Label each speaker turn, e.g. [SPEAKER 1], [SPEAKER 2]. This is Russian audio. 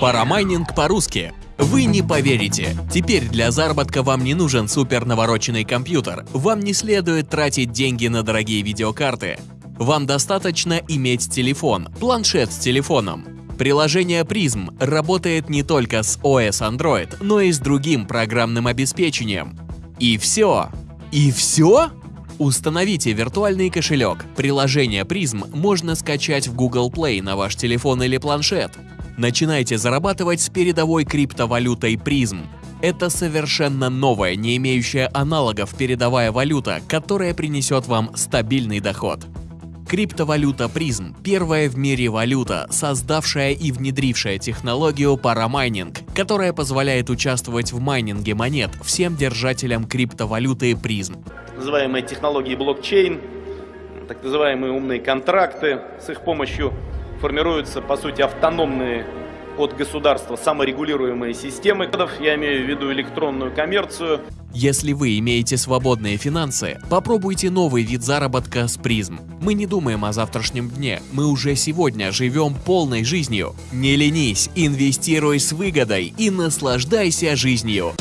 [SPEAKER 1] Парамайнинг по-русски. Вы не поверите. Теперь для заработка вам не нужен супер навороченный компьютер. Вам не следует тратить деньги на дорогие видеокарты. Вам достаточно иметь телефон, планшет с телефоном. Приложение Prism работает не только с OS Android, но и с другим программным обеспечением. И все. И все? Установите виртуальный кошелек. Приложение Prism можно скачать в Google Play на ваш телефон или планшет. Начинайте зарабатывать с передовой криптовалютой Prism. Это совершенно новая, не имеющая аналогов передовая валюта, которая принесет вам стабильный доход. Криптовалюта Prism – первая в мире валюта, создавшая и внедрившая технологию парамайнинг, которая позволяет участвовать в майнинге монет всем держателям криптовалюты Prism.
[SPEAKER 2] называемые технологии блокчейн, так называемые умные контракты. С их помощью формируются, по сути, автономные от государства саморегулируемые системы. Я имею в виду электронную коммерцию.
[SPEAKER 1] Если вы имеете свободные финансы, попробуйте новый вид заработка с призм. Мы не думаем о завтрашнем дне, мы уже сегодня живем полной жизнью. Не ленись, инвестируй с выгодой и наслаждайся жизнью.